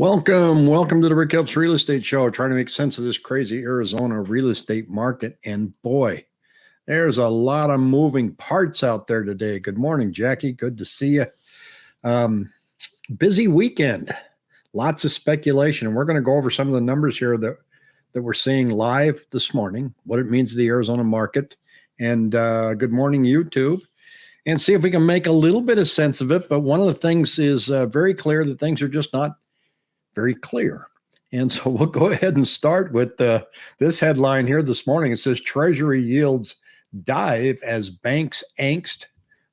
Welcome, welcome to the Rick Helps Real Estate Show. Trying to make sense of this crazy Arizona real estate market. And boy, there's a lot of moving parts out there today. Good morning, Jackie. Good to see you. Um, busy weekend, lots of speculation. And we're going to go over some of the numbers here that, that we're seeing live this morning, what it means to the Arizona market. And uh, good morning, YouTube. And see if we can make a little bit of sense of it. But one of the things is uh, very clear that things are just not very clear. And so we'll go ahead and start with uh, this headline here this morning. It says Treasury yields dive as banks angst,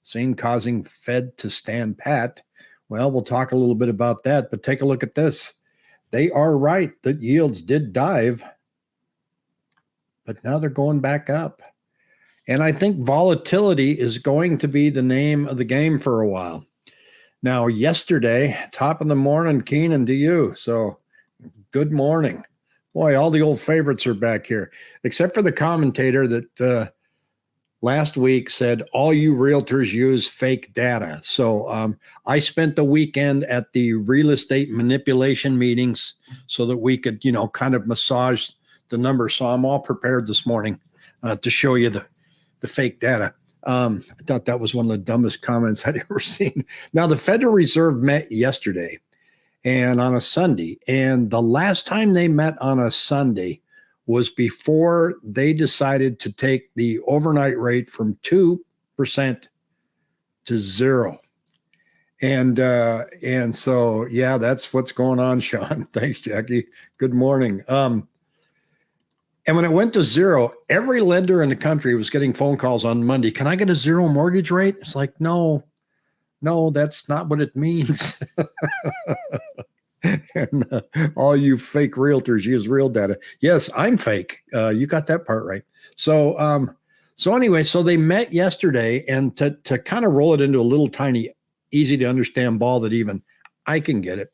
seen causing Fed to stand pat. Well, we'll talk a little bit about that, but take a look at this. They are right that yields did dive, but now they're going back up. And I think volatility is going to be the name of the game for a while. Now, yesterday, top of the morning, Keenan, to you. So, good morning. Boy, all the old favorites are back here, except for the commentator that uh, last week said all you realtors use fake data. So, um, I spent the weekend at the real estate manipulation meetings so that we could, you know, kind of massage the numbers. So, I'm all prepared this morning uh, to show you the, the fake data. Um, I thought that was one of the dumbest comments I'd ever seen. Now, the Federal Reserve met yesterday and on a Sunday, and the last time they met on a Sunday was before they decided to take the overnight rate from 2% to zero. And uh, and so yeah, that's what's going on, Sean. Thanks, Jackie. Good morning. Um, and when it went to zero, every lender in the country was getting phone calls on Monday. Can I get a zero mortgage rate? It's like, no, no, that's not what it means. and uh, all you fake realtors use real data. Yes, I'm fake. Uh, you got that part right. So, um, so anyway, so they met yesterday, and to to kind of roll it into a little tiny, easy to understand ball that even I can get it.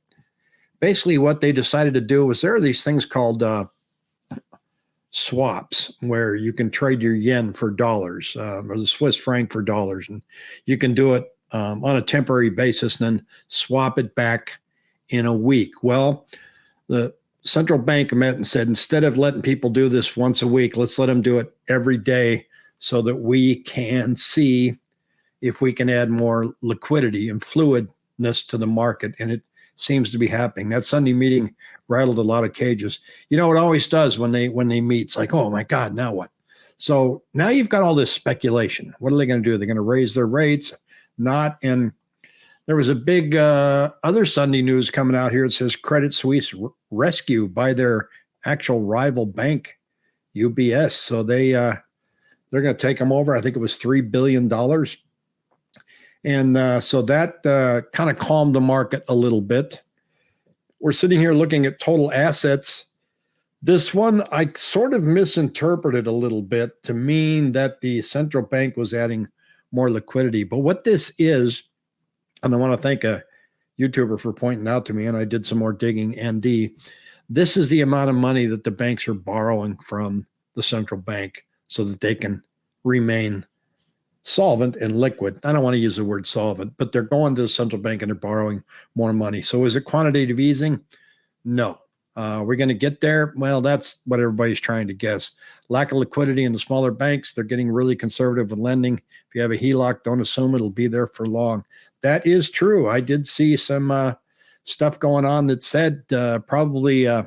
Basically, what they decided to do was there are these things called uh, swaps where you can trade your yen for dollars um, or the Swiss franc for dollars. And you can do it um, on a temporary basis and then swap it back in a week. Well, the central bank met and said, instead of letting people do this once a week, let's let them do it every day so that we can see if we can add more liquidity and fluidness to the market. And it seems to be happening. That Sunday meeting rattled a lot of cages. You know, it always does when they when they meet. It's like, oh my God, now what? So now you've got all this speculation. What are they going to do? They're going to raise their rates? Not. And there was a big uh, other Sunday news coming out here. It says Credit Suisse rescue by their actual rival bank, UBS. So they uh, they're going to take them over. I think it was three billion dollars. And uh, so that uh, kind of calmed the market a little bit. We're sitting here looking at total assets. This one I sort of misinterpreted a little bit to mean that the central bank was adding more liquidity. But what this is, and I want to thank a YouTuber for pointing out to me, and I did some more digging. ND, this is the amount of money that the banks are borrowing from the central bank so that they can remain solvent and liquid. I don't want to use the word solvent, but they're going to the central bank and they're borrowing more money. So is it quantitative easing? No. Uh, we're going to get there. Well, that's what everybody's trying to guess. Lack of liquidity in the smaller banks. They're getting really conservative with lending. If you have a HELOC, don't assume it'll be there for long. That is true. I did see some uh, stuff going on that said uh, probably uh,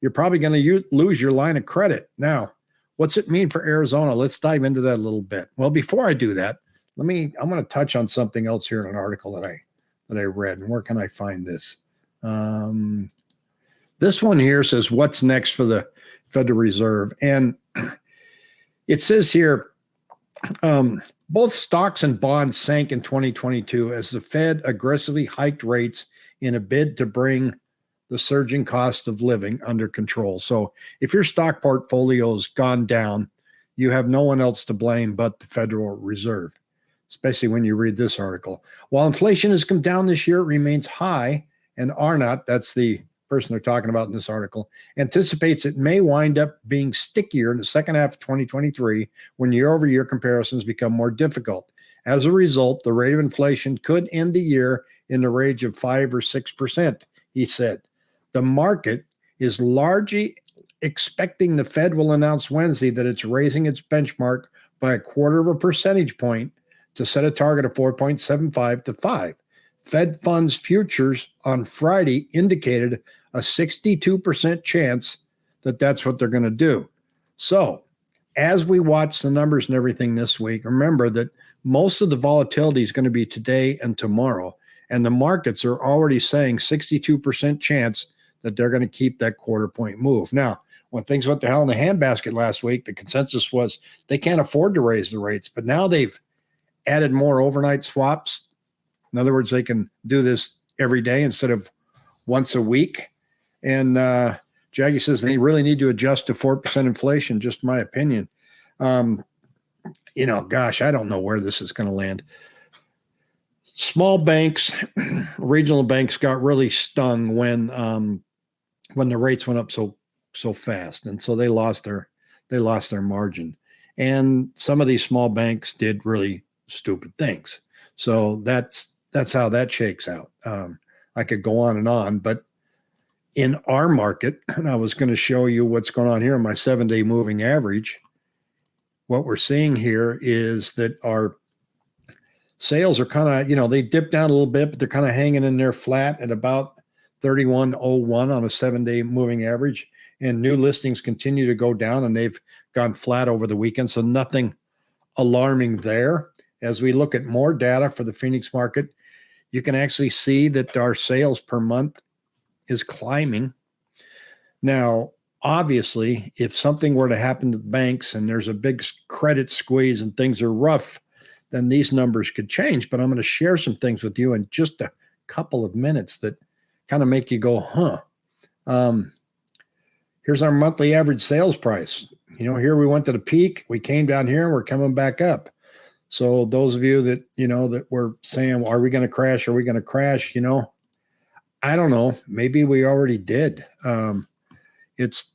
you're probably going to lose your line of credit. Now, What's it mean for Arizona? Let's dive into that a little bit. Well, before I do that, let me, I'm going to touch on something else here in an article that I, that I read. And where can I find this? Um, this one here says, what's next for the Federal Reserve? And it says here, um, both stocks and bonds sank in 2022 as the Fed aggressively hiked rates in a bid to bring the surging cost of living under control. So if your stock portfolio's gone down, you have no one else to blame but the Federal Reserve, especially when you read this article. While inflation has come down this year, it remains high, and Arnott, that's the person they're talking about in this article, anticipates it may wind up being stickier in the second half of 2023 when year over year comparisons become more difficult. As a result, the rate of inflation could end the year in the range of 5 or 6%, he said. The market is largely expecting the Fed will announce Wednesday that it's raising its benchmark by a quarter of a percentage point to set a target of 4.75 to 5. Fed funds futures on Friday indicated a 62% chance that that's what they're going to do. So, as we watch the numbers and everything this week, remember that most of the volatility is going to be today and tomorrow. And the markets are already saying 62% chance that they're going to keep that quarter point move. Now, when things went to hell in the handbasket last week, the consensus was they can't afford to raise the rates. But now they've added more overnight swaps. In other words, they can do this every day instead of once a week. And uh, Jackie says they really need to adjust to 4% inflation, just my opinion. Um, you know, gosh, I don't know where this is going to land. Small banks, regional banks got really stung when um, when the rates went up so so fast, and so they lost their they lost their margin. And some of these small banks did really stupid things. So that's that's how that shakes out. Um, I could go on and on, but in our market, and I was going to show you what's going on here in my seven day moving average. What we're seeing here is that our sales are kind of, you know, they dip down a little bit, but they're kind of hanging in there flat at about 3101 on a seven day moving average. And new listings continue to go down and they've gone flat over the weekend. So nothing alarming there. As we look at more data for the Phoenix market, you can actually see that our sales per month is climbing. Now, obviously, if something were to happen to the banks and there's a big credit squeeze and things are rough, then these numbers could change. But I'm going to share some things with you in just a couple of minutes that kind of make you go, huh. Um, here's our monthly average sales price. You know, here we went to the peak, we came down here and we're coming back up. So those of you that, you know, that were saying, well, are we going to crash? Are we going to crash? You know, I don't know. Maybe we already did. Um, it's,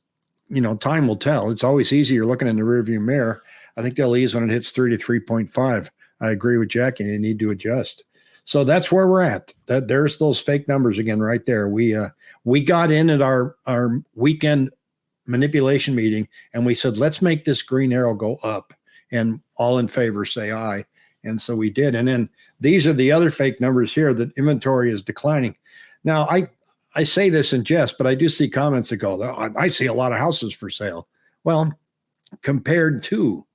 you know, time will tell. It's always easier looking in the rearview mirror. I think they'll ease when it hits three to 3.5. I agree with Jackie. They need to adjust. So that's where we're at. That there's those fake numbers again right there. We uh we got in at our our weekend manipulation meeting and we said let's make this green arrow go up and all in favor say aye. And so we did. And then these are the other fake numbers here that inventory is declining. Now, I I say this in jest, but I do see comments that go, I, I see a lot of houses for sale. Well, compared to,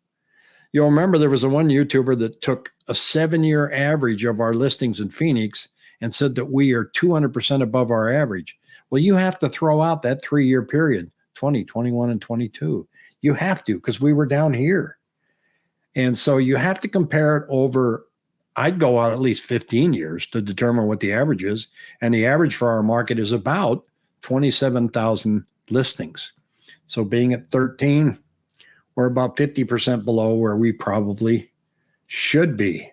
you'll remember there was a one YouTuber that took a seven year average of our listings in Phoenix and said that we are 200% above our average. Well, you have to throw out that three year period 20, 21, and 22. You have to because we were down here. And so you have to compare it over I'd go out at least 15 years to determine what the average is. And the average for our market is about 27,000 listings. So being at 13, we're about 50% below where we probably should be.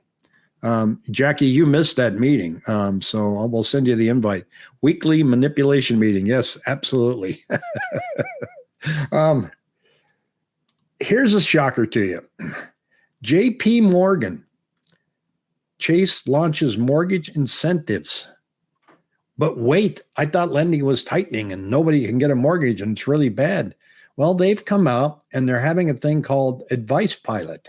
Um, Jackie, you missed that meeting. Um, so I will send you the invite. Weekly manipulation meeting. Yes, absolutely. um, here's a shocker to you. JP Morgan Chase launches mortgage incentives. But wait, I thought lending was tightening and nobody can get a mortgage and it's really bad. Well, they've come out and they're having a thing called Advice Pilot.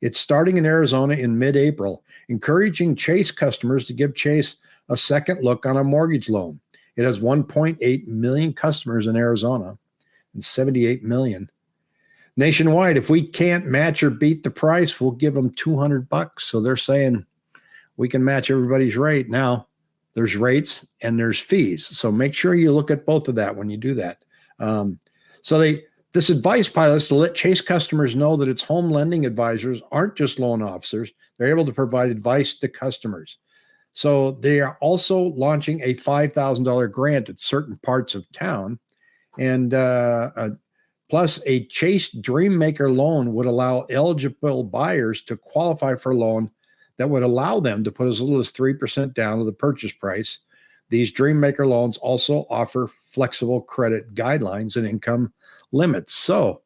It's starting in Arizona in mid April, encouraging Chase customers to give Chase a second look on a mortgage loan. It has 1.8 million customers in Arizona and 78 million nationwide. If we can't match or beat the price, we'll give them 200 bucks. So they're saying we can match everybody's rate. Now, there's rates and there's fees. So make sure you look at both of that when you do that. Um, so they this advice pilot is to let Chase customers know that its home lending advisors aren't just loan officers. They're able to provide advice to customers. So they are also launching a $5,000 grant at certain parts of town. And uh, uh, plus a Chase DreaMaker loan would allow eligible buyers to qualify for a loan that would allow them to put as little as 3% down of the purchase price. These DreaMaker loans also offer flexible credit guidelines and income limits. So,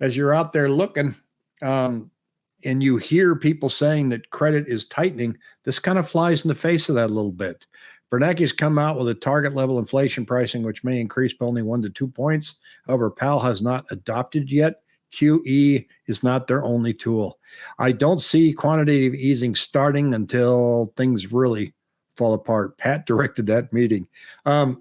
as you're out there looking, um, and you hear people saying that credit is tightening, this kind of flies in the face of that a little bit. Bernanke's come out with a target level inflation pricing, which may increase by only one to two points. However, Powell has not adopted yet. QE is not their only tool. I don't see quantitative easing starting until things really fall apart. Pat directed that meeting. Um,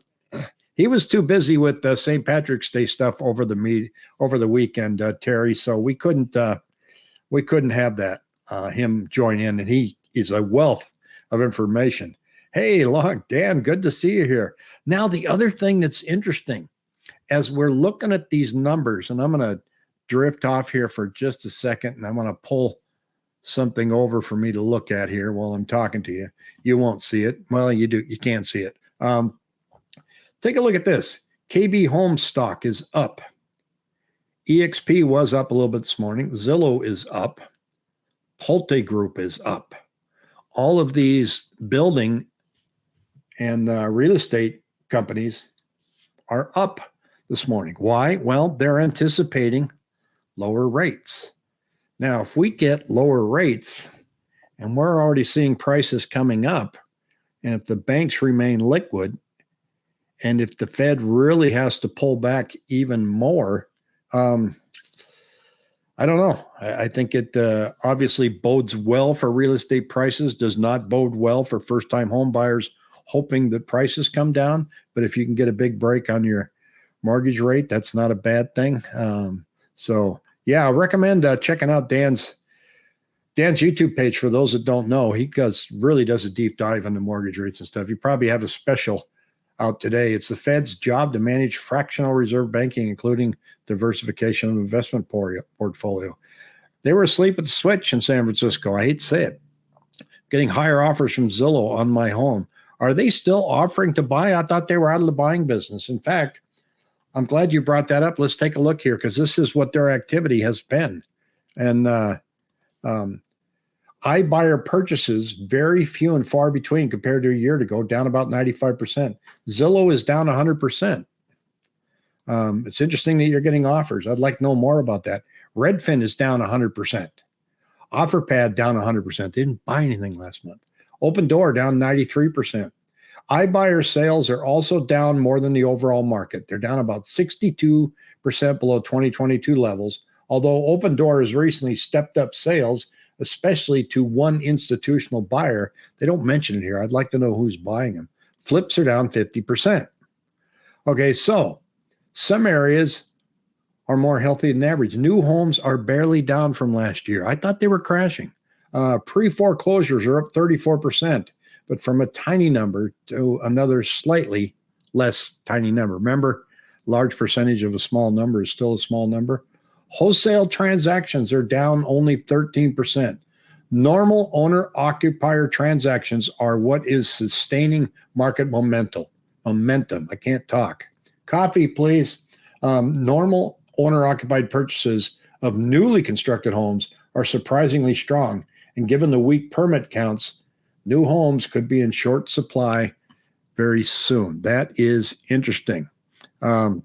he was too busy with the St. Patrick's Day stuff over the meet over the weekend, uh, Terry. So we couldn't uh, we couldn't have that uh, him join in, and he is a wealth of information. Hey, long Dan, good to see you here. Now the other thing that's interesting, as we're looking at these numbers, and I'm going to drift off here for just a second, and I'm going to pull something over for me to look at here while I'm talking to you. You won't see it. Well, you do. You can't see it. Um, take a look at this. KB Home stock is up. EXP was up a little bit this morning. Zillow is up. Pulte Group is up. All of these building and uh, real estate companies are up this morning. Why? Well, they're anticipating lower rates. Now, if we get lower rates and we're already seeing prices coming up, and if the banks remain liquid, and if the Fed really has to pull back even more, um, I don't know. I, I think it uh, obviously bodes well for real estate prices, does not bode well for first time home buyers hoping that prices come down. But if you can get a big break on your mortgage rate, that's not a bad thing. Um, so yeah, I recommend uh, checking out Dan's Dan's YouTube page for those that don't know. He does really does a deep dive into mortgage rates and stuff. You probably have a special out today. It's the Fed's job to manage fractional reserve banking, including diversification of investment portfolio. They were asleep at the switch in San Francisco. I hate to say it. Getting higher offers from Zillow on my home. Are they still offering to buy? I thought they were out of the buying business. In fact, I'm glad you brought that up. Let's take a look here because this is what their activity has been. And uh, um, iBuyer purchases very few and far between compared to a year ago, down about 95%. Zillow is down 100%. Um, it's interesting that you're getting offers. I'd like to know more about that. Redfin is down 100%. OfferPad down 100%. They didn't buy anything last month. Opendoor down 93% iBuyer sales are also down more than the overall market. They're down about 62% below 2022 levels, although Opendoor has recently stepped up sales, especially to one institutional buyer. They don't mention it here. I'd like to know who's buying them. Flips are down 50%. Okay, so some areas are more healthy than average. New homes are barely down from last year. I thought they were crashing. Uh, Pre foreclosures are up 34% but from a tiny number to another slightly less tiny number. Remember, large percentage of a small number is still a small number. Wholesale transactions are down only 13%. Normal owner occupier transactions are what is sustaining market momentum. Momentum. I can't talk. Coffee, please. Um, normal owner occupied purchases of newly constructed homes are surprisingly strong. And given the weak permit counts, new homes could be in short supply very soon. That is interesting. Um,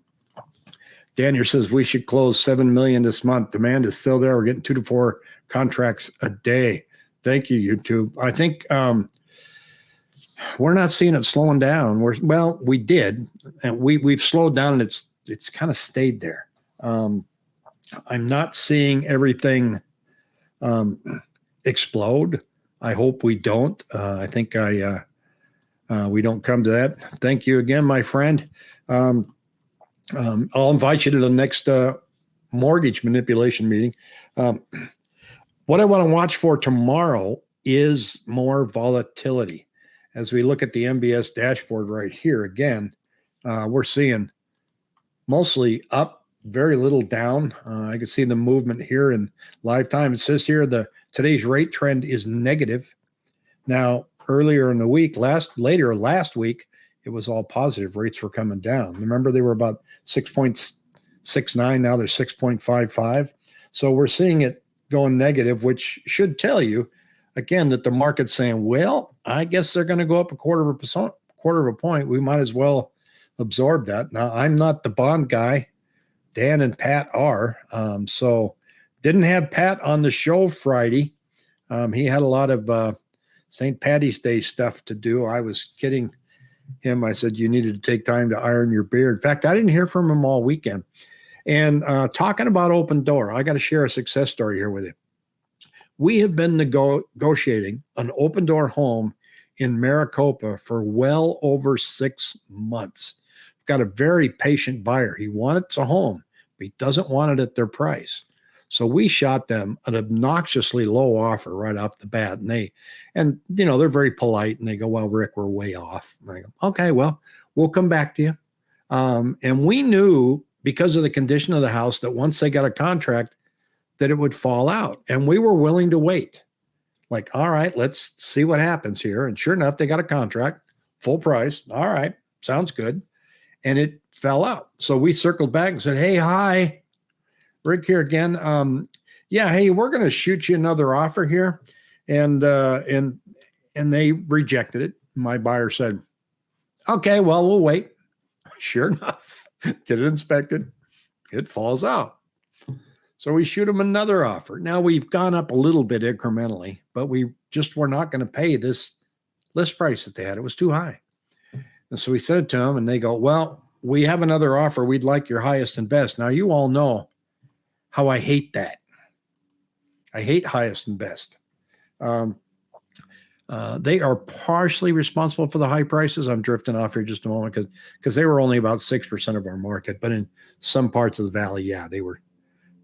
Daniel says we should close seven million this month. Demand is still there. We're getting two to four contracts a day. Thank you, YouTube. I think um, we're not seeing it slowing down. We're well, we did, and we we've slowed down, and it's it's kind of stayed there. Um, I'm not seeing everything um, explode. I hope we don't. Uh, I think I uh, uh, we don't come to that. Thank you again, my friend. Um, um, I'll invite you to the next uh, mortgage manipulation meeting. Um, what I want to watch for tomorrow is more volatility. As we look at the MBS dashboard right here, again, uh, we're seeing mostly up, very little down. Uh, I can see the movement here in live time. It says here the Today's rate trend is negative. Now, earlier in the week, last later last week, it was all positive. Rates were coming down. Remember, they were about 6.69. Now they're 6.55. So we're seeing it going negative, which should tell you, again, that the market's saying, well, I guess they're going to go up a quarter of a percent, quarter of a point. We might as well absorb that. Now, I'm not the bond guy. Dan and Pat are. Um, so didn't have Pat on the show Friday. Um, he had a lot of uh, St. Patty's Day stuff to do. I was kidding him. I said, you needed to take time to iron your beard. In fact, I didn't hear from him all weekend. And uh, talking about Opendoor, I got to share a success story here with you. We have been nego- negotiating an Opendoor home in Maricopa for well over six months. Got a very patient buyer. He wants a home, but he doesn't want it at their price. So we shot them an obnoxiously low offer right off the bat. And they, and you know, they're very polite and they go, well, Rick, we're way off. And I go, okay, well, we'll come back to you. Um, and we knew because of the condition of the house that once they got a contract, that it would fall out. And we were willing to wait. Like, all right, let's see what happens here. And sure enough, they got a contract, full price. All right, sounds good. And it fell out. So we circled back and said, Hey, hi, Rick here again. Um, yeah, hey, we're going to shoot you another offer here, and uh, and and they rejected it. My buyer said, "Okay, well, we'll wait." Sure enough, get it inspected. It falls out. So we shoot them another offer. Now we've gone up a little bit incrementally, but we just were not going to pay this list price that they had. It was too high. And so we said it to them, and they go, "Well, we have another offer. We'd like your highest and best." Now you all know how I hate that. I hate highest and best. Um, uh, they are partially responsible for the high prices. I'm drifting off here just a moment because because they were only about six percent of our market, but in some parts of the valley, yeah, they were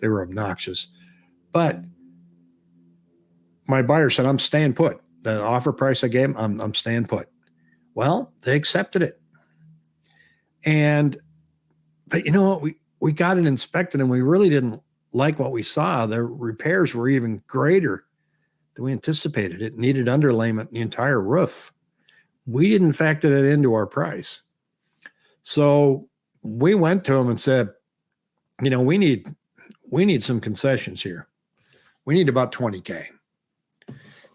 they were obnoxious. But my buyer said, "I'm staying put." The offer price I gave, I'm I'm staying put. Well, they accepted it, and but you know what? We we got it inspected, and we really didn't like what we saw. The repairs were even greater than we anticipated. It needed underlayment the entire roof. We didn't factor that into our price. So we went to them and said, you know, we need we need some concessions here. We need about 20K.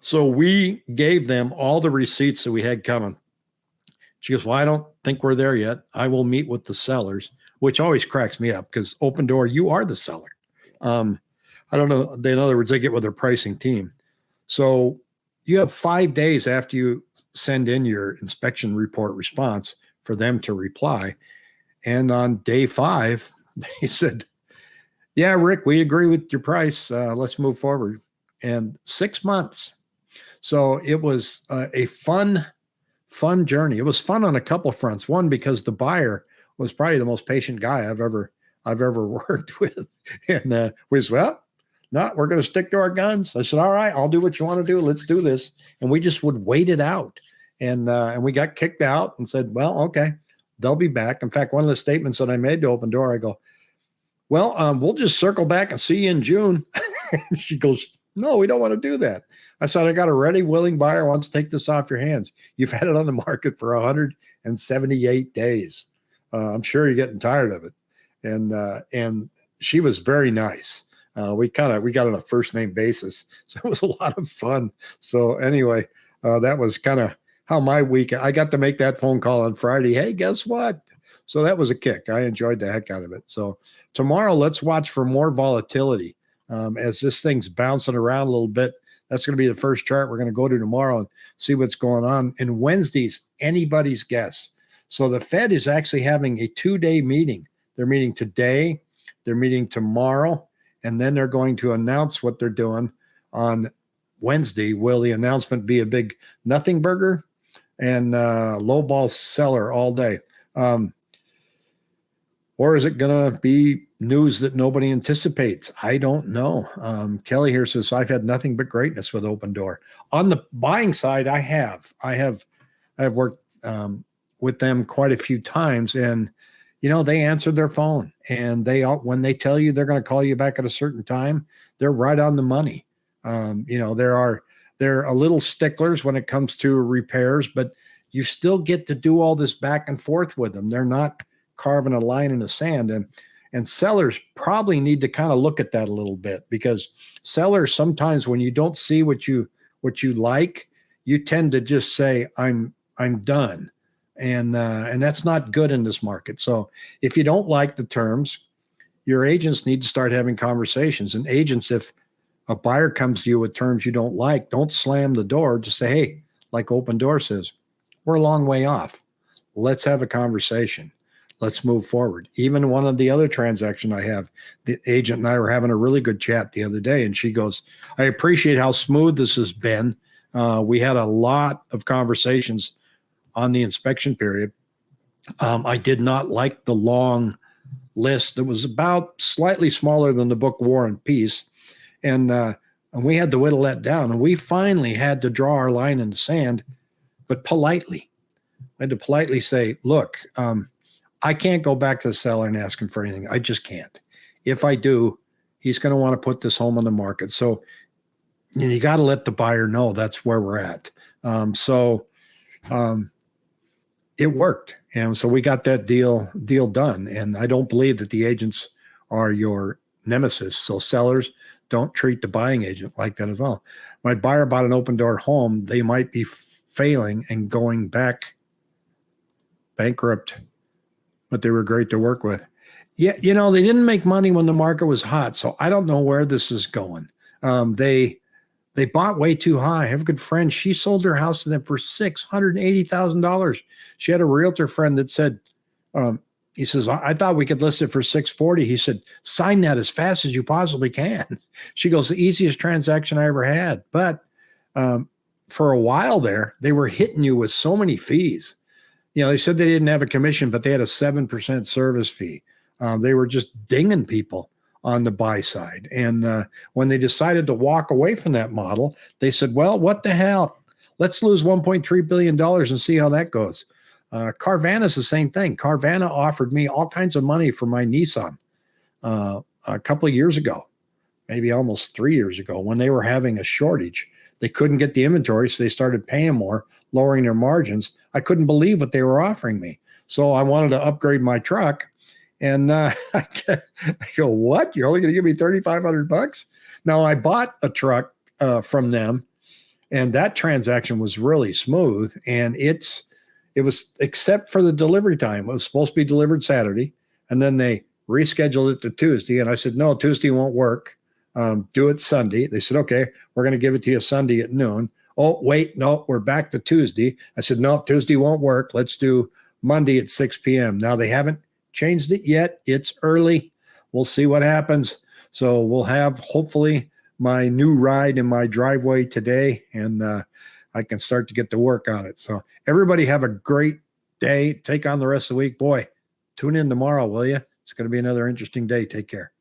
So we gave them all the receipts that we had coming. She goes, Well, I don't think we're there yet. I will meet with the sellers, which always cracks me up because Opendoor, you are the seller. Um, I don't know. In other words, they get with their pricing team. So you have five days after you send in your inspection report response for them to reply. And on day five, they said, Yeah, Rick, we agree with your price. Uh, let's move forward. And six months. So it was uh, a fun, fun journey. It was fun on a couple fronts. One, because the buyer was probably the most patient guy I've ever I've ever worked with. And uh, we said, well, no, we're going to stick to our guns. I said, all right, I'll do what you want to do. Let's do this. And we just would wait it out. And, uh, and we got kicked out and said, well, okay, they'll be back. In fact, one of the statements that I made to Opendoor, I go, well, um, we'll just circle back and see you in June. she goes, no, we don't want to do that. I said, I got a ready, willing buyer wants to take this off your hands. You've had it on the market for 178 days. Uh, I'm sure you're getting tired of it and uh, and she was very nice. Uh, we kind of we got on a first name basis, so it was a lot of fun. So anyway, uh, that was kind of how my week. I got to make that phone call on Friday. Hey, guess what? So that was a kick. I enjoyed the heck out of it. So tomorrow, let's watch for more volatility um, as this thing's bouncing around a little bit. That's going to be the first chart we're going to go to tomorrow and see what's going on. And Wednesday's anybody's guess. So the Fed is actually having a two day meeting they're meeting today, they're meeting tomorrow, and then they're going to announce what they're doing on Wednesday. Will the announcement be a big nothing burger and uh, low ball seller all day? Um, or is it going to be news that nobody anticipates? I don't know. Um, Kelly here says, I've had nothing but greatness with Opendoor. On the buying side, I have. I have I have worked um, with them quite a few times, and you know, they answer their phone and they when they tell you they're going to call you back at a certain time, they're right on the money. Um, you know, there are, they're a little sticklers when it comes to repairs, but you still get to do all this back and forth with them. They're not carving a line in the sand. And, and sellers probably need to kind of look at that a little bit because sellers sometimes when you don't see what you what you like, you tend to just say, I'm I'm done and uh, and that's not good in this market. So if you don't like the terms, your agents need to start having conversations. And agents, if a buyer comes to you with terms you don't like, don't slam the door. Just say, hey, like Opendoor says, we're a long way off. let's have a conversation. Let's move forward. Even one of the other transaction I have, the agent and I were having a really good chat the other day, and she goes, "I appreciate how smooth this has been. Uh, we had a lot of conversations on the inspection period. Um, I did not like the long list. that was about slightly smaller than the book War and Peace, and uh, and we had to whittle that down. And we finally had to draw our line in the sand, but politely. I had to politely say, "Look." Um, I can't go back to the seller and ask him for anything. I just can't. If I do, he's going to want to put this home on the market. So you, know, you got to let the buyer know that's where we're at. Um, so um, it worked, and so we got that deal deal done. And I don't believe that the agents are your nemesis. So sellers don't treat the buying agent like that as well. My buyer bought an Opendoor home. They might be failing and going back bankrupt but they were great to work with. Yeah, you know, they didn't make money when the market was hot, so I don't know where this is going. Um, they they bought way too high. I have a good friend. She sold her house to them for six hundred eighty thousand dollars. She had a realtor friend that said, um, he says, I, I thought we could list it for 640. He said, sign that as fast as you possibly can. She goes, the easiest transaction I ever had. But um, for a while there, they were hitting you with so many fees you know, they said they didn't have a commission, but they had a 7% service fee. Um, they were just dinging people on the buy side. And uh, when they decided to walk away from that model, they said, well, what the hell? Let's lose $1.3 billion and see how that goes. Uh, Carvana is the same thing. Carvana offered me all kinds of money for my Nissan uh, a couple of years ago, maybe almost three years ago, when they were having a shortage. They couldn't get the inventory, so they started paying more, lowering their margins. I couldn't believe what they were offering me. So I wanted to upgrade my truck. And uh, I go, what? You're only going to give me 3,500 bucks? Now I bought a truck uh, from them and that transaction was really smooth. And it's, it was except for the delivery time. It was supposed to be delivered Saturday. And then they rescheduled it to Tuesday. And I said, no, Tuesday won't work. Um, do it Sunday. They said, okay, we're going to give it to you Sunday at noon. Oh, wait, no, we're back to Tuesday. I said, no, Tuesday won't work. Let's do Monday at 6 p.m. Now they haven't changed it yet. It's early. We'll see what happens. So we'll have hopefully my new ride in my driveway today and uh, I can start to get to work on it. So everybody have a great day. Take on the rest of the week. Boy, tune in tomorrow, will you? It's going to be another interesting day. Take care.